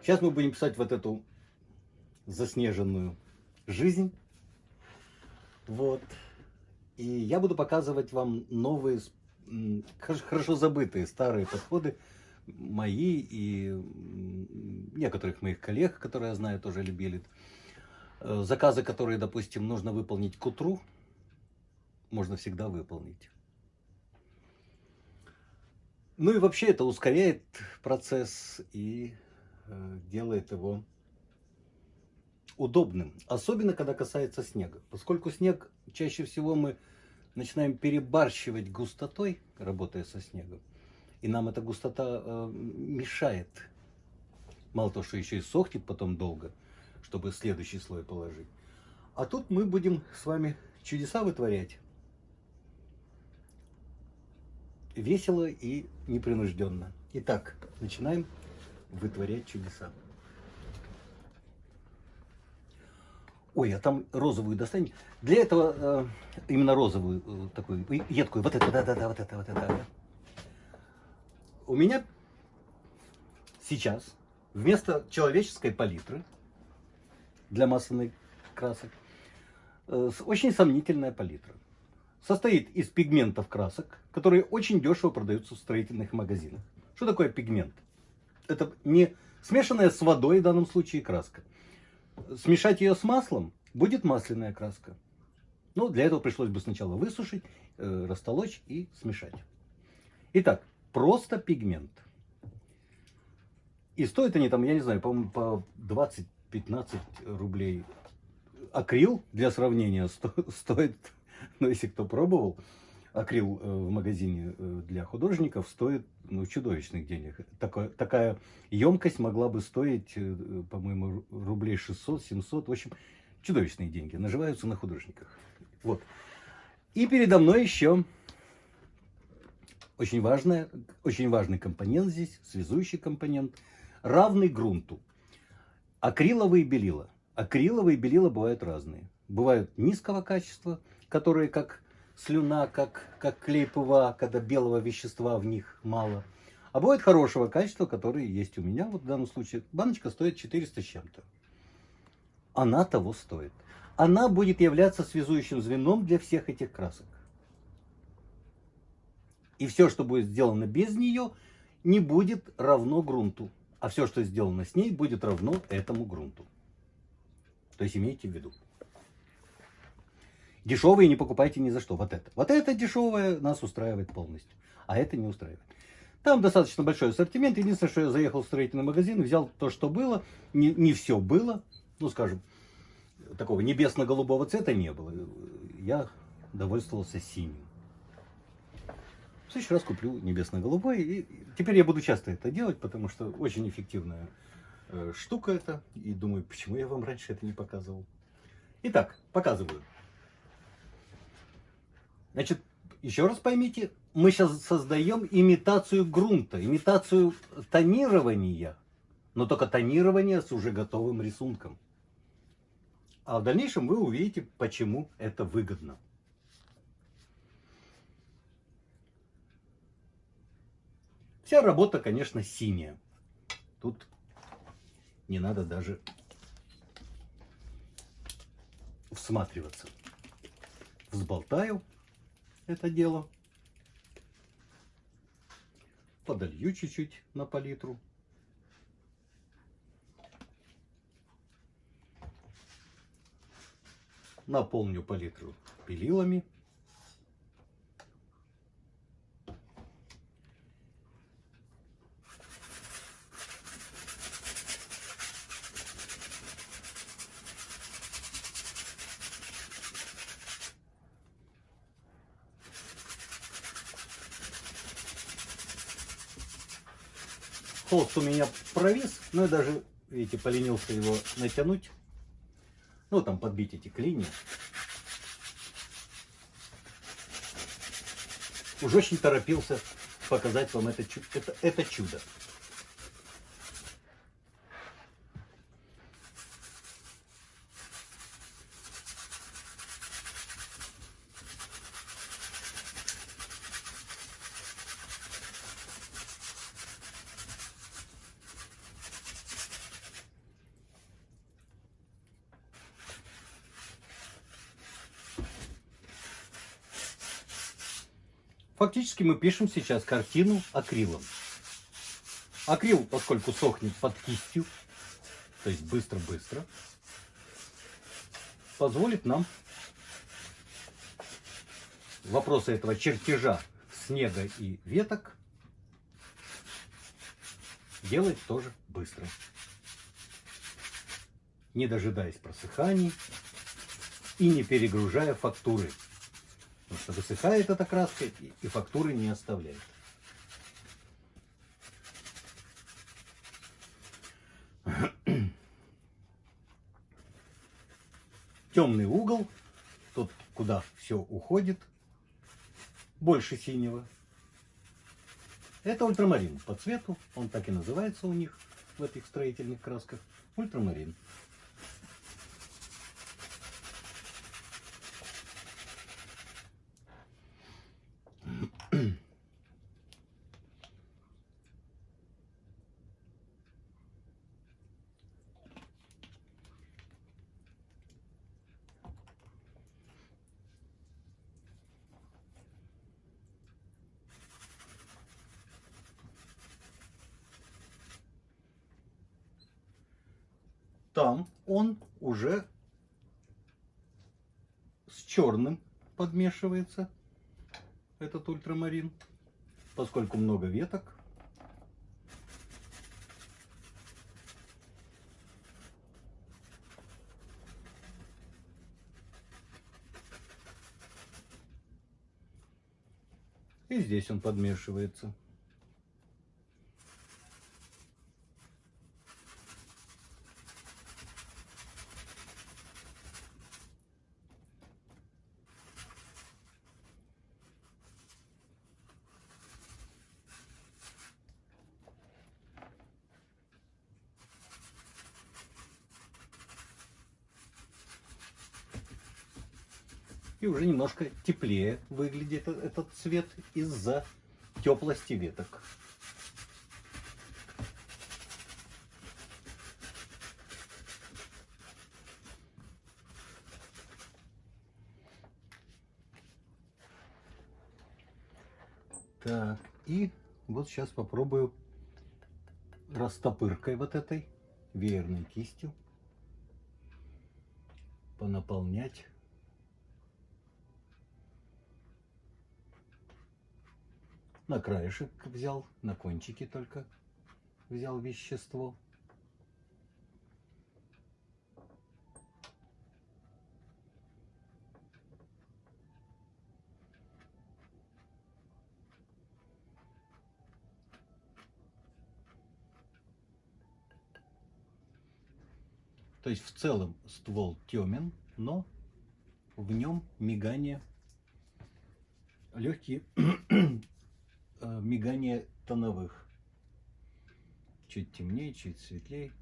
Сейчас мы будем писать вот эту заснеженную жизнь. Вот. И я буду показывать вам новые, хорошо забытые старые подходы, мои и некоторых моих коллег, которые я знаю, тоже любили. Э, заказы, которые, допустим, нужно выполнить к утру, можно всегда выполнить. Ну и вообще это ускоряет процесс и э, делает его удобным. Особенно, когда касается снега. Поскольку снег чаще всего мы начинаем перебарщивать густотой, работая со снегом. И нам эта густота э, мешает. Мало того, что еще и сохнет потом долго, чтобы следующий слой положить. А тут мы будем с вами чудеса вытворять. Весело и непринужденно. Итак, начинаем вытворять чудеса. Ой, а там розовую достань. Для этого э, именно розовую, э, такую, едкую, вот это, да-да-да, вот это, вот это. У меня сейчас вместо человеческой палитры для масляных красок э, очень сомнительная палитра. Состоит из пигментов красок, которые очень дешево продаются в строительных магазинах. Что такое пигмент? Это не смешанная с водой в данном случае краска смешать ее с маслом, будет масляная краска. Ну, для этого пришлось бы сначала высушить, э, растолочь и смешать. Итак, просто пигмент. И стоят они там, я не знаю, по-моему, по 20-15 рублей. Акрил, для сравнения, сто, стоит, ну, если кто пробовал, акрил э, в магазине э, для художников стоит ну, чудовищных денег. Такая, такая емкость могла бы стоить, э, по-моему, рублей 600-700. В общем, чудовищные деньги. Наживаются на художниках. Вот. И передо мной еще очень, важная, очень важный компонент здесь, связующий компонент, равный грунту. Акриловые белила. Акриловые белила бывают разные. Бывают низкого качества, которые как слюна, как, как клей ПВА, когда белого вещества в них мало. А бывает хорошего качества, которые есть у меня. Вот в данном случае баночка стоит 400 с чем-то. Она того стоит. Она будет являться связующим звеном для всех этих красок. И все, что будет сделано без нее, не будет равно грунту. А все, что сделано с ней, будет равно этому грунту. То есть имейте в виду. Дешевые не покупайте ни за что. Вот это. Вот это дешевое нас устраивает полностью. А это не устраивает. Там достаточно большой ассортимент. Единственное, что я заехал в строительный магазин, взял то, что было. Не, не все было. Ну, скажем, такого небесно-голубого цвета не было. Я довольствовался синим. В следующий раз куплю небесно-голубой. И теперь я буду часто это делать, потому что очень эффективная э, штука это. И думаю, почему я вам раньше это не показывал. Итак, показываю. Значит, еще раз поймите, мы сейчас создаем имитацию грунта, имитацию тонирования, но только тонирование с уже готовым рисунком. А в дальнейшем вы увидите, почему это выгодно. Вся работа, конечно, синяя. Тут не надо даже всматриваться. Взболтаю это дело. Подолью чуть-чуть на палитру. Наполню палитру пилилами. Холст у меня провис, но я даже, видите, поленился его натянуть. Ну, там подбить эти клини. Уже очень торопился показать вам это, это, это чудо. Фактически мы пишем сейчас картину акрилом. Акрил, поскольку сохнет под кистью, то есть быстро-быстро, позволит нам вопросы этого чертежа снега и веток делать тоже быстро. Не дожидаясь просыханий и не перегружая фактуры. Потому что высыхает эта краска и фактуры не оставляет. Темный угол, тот, куда все уходит, больше синего. Это ультрамарин по цвету, он так и называется у них в этих строительных красках. Ультрамарин. Там он уже с черным подмешивается, этот ультрамарин, поскольку много веток. И здесь он подмешивается. И уже немножко теплее выглядит э, этот цвет из-за теплости веток. Так, и вот сейчас попробую растопыркой вот этой веерной кистью понаполнять на краешек взял, на кончики только взял вещество. То есть в целом ствол темен, но в нем мигание легкие мигание тоновых. Чуть темнее, чуть светлее.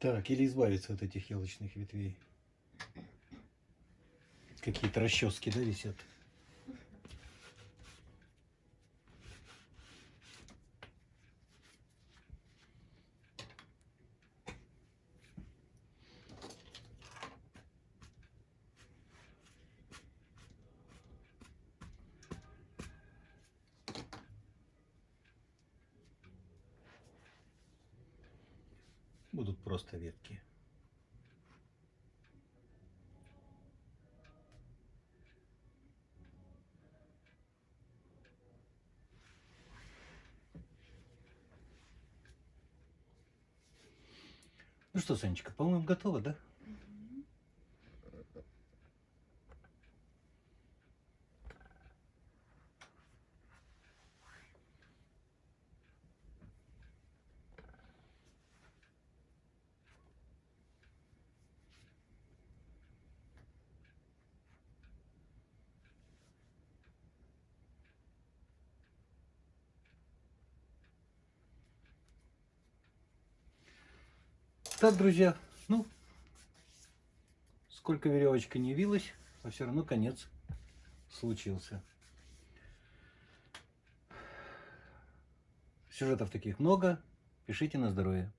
Так, или избавиться от этих елочных ветвей. Какие-то расчески, да, висят? Будут просто ветки. Ну что, Санечка, по-моему, готово, да? Так, друзья, ну, сколько веревочка не вилась, а все равно конец случился. Сюжетов таких много. Пишите на здоровье.